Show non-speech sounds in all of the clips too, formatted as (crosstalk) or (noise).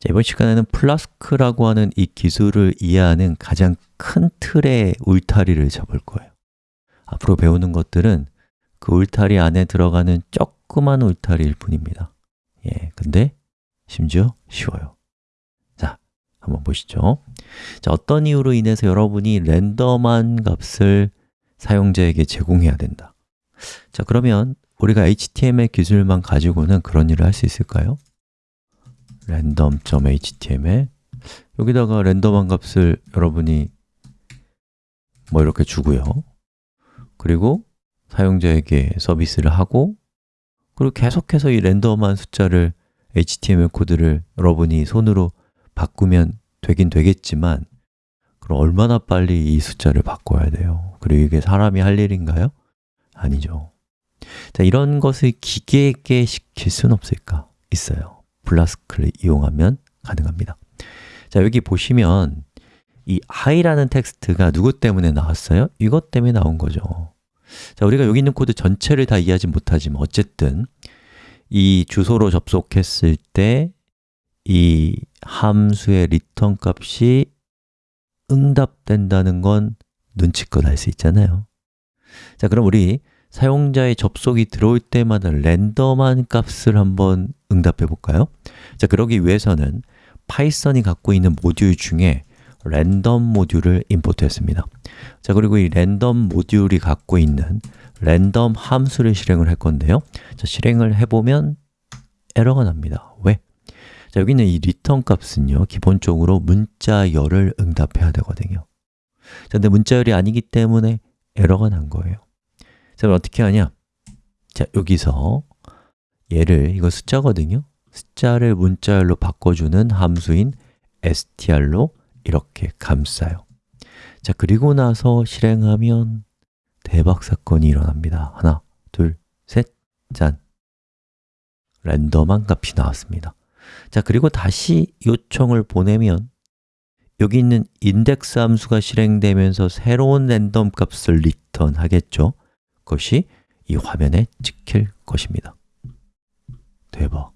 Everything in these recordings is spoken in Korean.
자, 이번 시간에는 Flask라고 하는 이 기술을 이해하는 가장 큰 틀의 울타리를 잡을 거예요. 앞으로 배우는 것들은 그 울타리 안에 들어가는 조그만 울타리일 뿐입니다. 예, 근데 심지어 쉬워요. 자, 한번 보시죠. 자, 어떤 이유로 인해서 여러분이 랜덤한 값을 사용자에게 제공해야 된다? 자, 그러면 우리가 HTML 기술만 가지고는 그런 일을 할 수 있을까요? random.html 여기다가 랜덤한 값을 여러분이 뭐 이렇게 주고요 그리고 사용자에게 서비스를 하고 그리고 계속해서 이 랜덤한 숫자를 HTML 코드를 여러분이 손으로 바꾸면 되긴 되겠지만 그럼 얼마나 빨리 이 숫자를 바꿔야 돼요? 그리고 이게 사람이 할 일인가요? 아니죠 자, 이런 것을 기계에게 시킬 수는 없을까? 있어요 Flask를 이용하면 가능합니다. 자, 여기 보시면 이 hi라는 텍스트가 누구 때문에 나왔어요? 이것 때문에 나온 거죠. 자, 우리가 여기 있는 코드 전체를 다 이해하지 못하지만 어쨌든 이 주소로 접속했을 때 이 함수의 리턴 값이 응답된다는 건 눈치껏 알 수 있잖아요. 자, 그럼 우리 사용자의 접속이 들어올 때마다 랜덤한 값을 한번 응답해 볼까요? 자, 그러기 위해서는 Python이 갖고 있는 모듈 중에 랜덤 모듈을 import했습니다. 자, 그리고 이 랜덤 모듈이 갖고 있는 랜덤 함수를 실행을 할 건데요. 자, 실행을 해보면 에러가 납니다. 왜? 자, 여기 있는 이 return 값은요 기본적으로 문자열을 응답해야 되거든요. 자, 근데 문자열이 아니기 때문에 에러가 난 거예요. 자, 그럼 어떻게 하냐? 자, 여기서 얘를, 이거 숫자거든요. 숫자를 문자열로 바꿔주는 함수인 str로 이렇게 감싸요. 자, 그리고 나서 실행하면 대박 사건이 일어납니다. 하나, 둘, 셋, 짠! 랜덤한 값이 나왔습니다. 자, 그리고 다시 요청을 보내면 여기 있는 인덱스 함수가 실행되면서 새로운 랜덤 값을 리턴 하겠죠? 그 것이 이 화면에 찍힐 것입니다 대박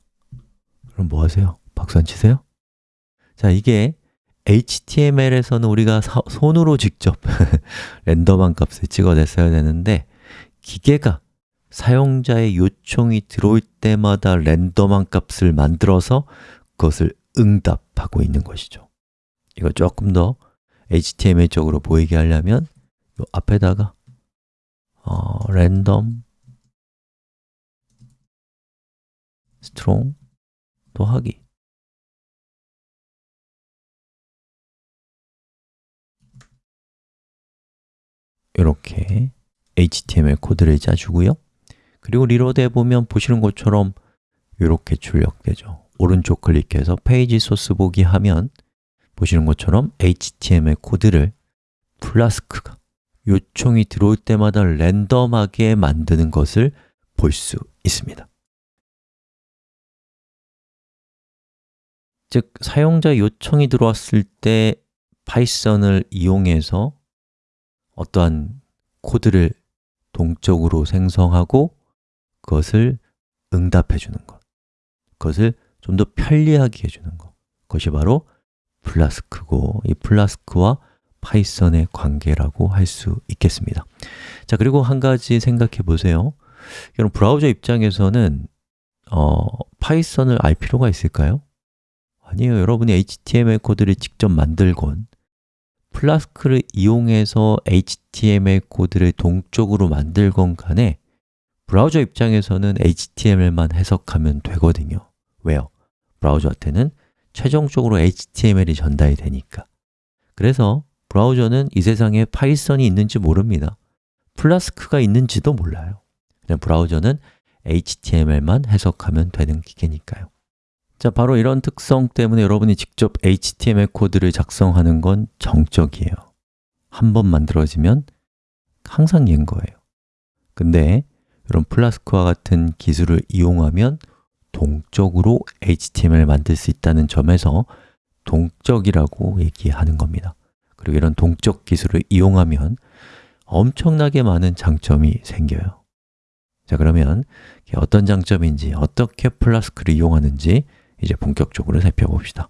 그럼 뭐 하세요? 박수 안 치세요? 자, 이게 HTML에서는 우리가 사, 손으로 직접 (laughs) 랜덤한 값을 찍어냈어야 되는데 기계가 사용자의 요청이 들어올 때마다 랜덤한 값을 만들어서 그것을 응답하고 있는 것이죠 이거 조금 더 HTML적으로 보이게 하려면 이 앞에다가 어, random strong 더하기. 이렇게 HTML 코드를 짜주고요. 그리고 reload 해보면 보시는 것처럼 이렇게 출력되죠. 오른쪽 클릭해서 페이지 소스 보기 하면 보시는 것처럼 HTML 코드를 Flask가 요청이 들어올 때마다 랜덤하게 만드는 것을 볼 수 있습니다. 즉, 사용자 요청이 들어왔을 때 Python을 이용해서 어떠한 코드를 동적으로 생성하고 그것을 응답해 주는 것 그것을 좀 더 편리하게 해주는 것. 그것이 바로 Flask고 이 Flask와 Python의 관계라고 할 수 있겠습니다 자, 그리고 한 가지 생각해 보세요 여러분, 브라우저 입장에서는 어, Python을 알 필요가 있을까요? 아니에요. 여러분이 HTML 코드를 직접 만들건 Flask를 이용해서 HTML 코드를 동적으로 만들건 간에 브라우저 입장에서는 HTML만 해석하면 되거든요 왜요? 브라우저한테는 최종적으로 HTML이 전달이 되니까 그래서 브라우저는 이 세상에 Python이 있는지 모릅니다. Flask가 있는지도 몰라요. 그냥 브라우저는 HTML만 해석하면 되는 기계니까요. 자, 바로 이런 특성 때문에 여러분이 직접 HTML 코드를 작성하는 건 정적이에요. 한 번 만들어지면 항상 얜 거예요. 근데 이런 플라스크와 같은 기술을 이용하면 동적으로 HTML을 만들 수 있다는 점에서 동적이라고 얘기하는 겁니다 그리고 이런 동적 기술을 이용하면 엄청나게 많은 장점이 생겨요. 자 그러면 어떤 장점인지, 어떻게 플라스크를 이용하는지 이제 본격적으로 살펴봅시다